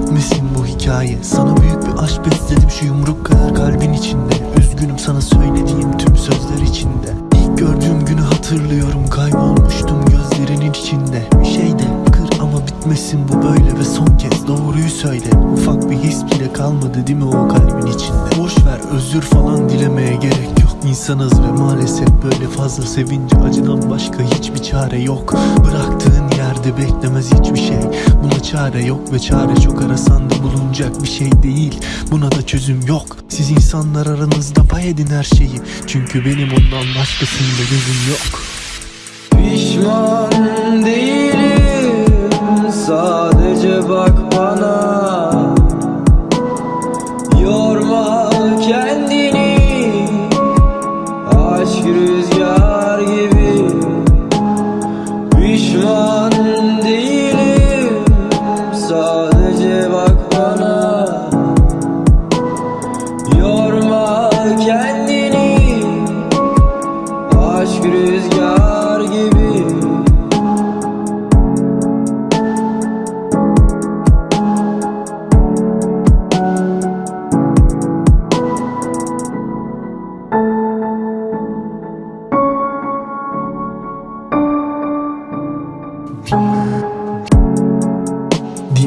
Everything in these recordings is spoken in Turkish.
bitmesin bu hikaye. Sana büyük bir aşk besledim şu yumruk kadar kalbin içinde. Üzgünüm sana söylediğim tüm sözler içinde. İlk gördüğüm günü hatırlıyorum. Kaybolmuştum gözlerinin içinde. Bir şey de kır ama bitmesin bu böyle ve son kez doğruyu söyle. Ufak bir his bile kalmadı değil mi o kalbin içinde? Boş ver özür falan dilemeye gerek yok İnsanız ve maalesef böyle fazla sevince acıdan başka hiçbir çare yok. Bıraktığın yerde beklemez hiçbir şey. Buna çare yok ve çare çok arasan da bulunacak bir şey değil. Buna da çözüm yok. Siz insanlar aranızda pay edin her şeyi. Çünkü benim ondan başkasında gözüm yok. Pişman rüzgar gibi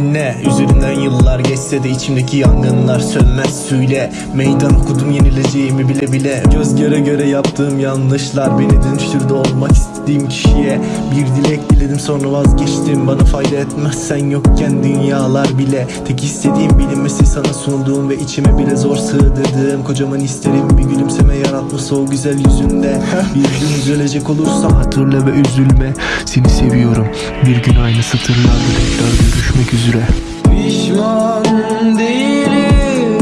Dinle. Üzerinden yıllar geçse de içimdeki yangınlar sönmez. Söyle Meydan okudum yenileceğimi bile bile. Göz göre göre yaptığım yanlışlar Beni dönüştürdü olmak istediğim kişiye. Bir dilek diledim sonra vazgeçtim. Bana fayda etmez sen yokken dünyalar bile. Tek istediğim bilinmesi sana sunduğum Ve içime bile zor sığdırdığım. Kocaman isterim bir gülümseme yaratması o güzel yüzünde. Bir gün üzülecek olursa hatırla ve üzülme. Seni seviyorum. Bir gün aynı satırlarda tekrar görüşmek üzere Pişman değilim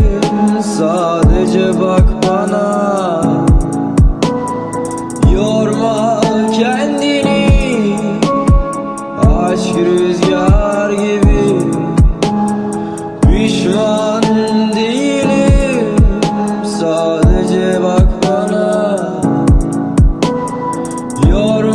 sadece bak bana. Yorma kendini aşk rüzgar gibi. Pişman değilim sadece bak bana. Yorma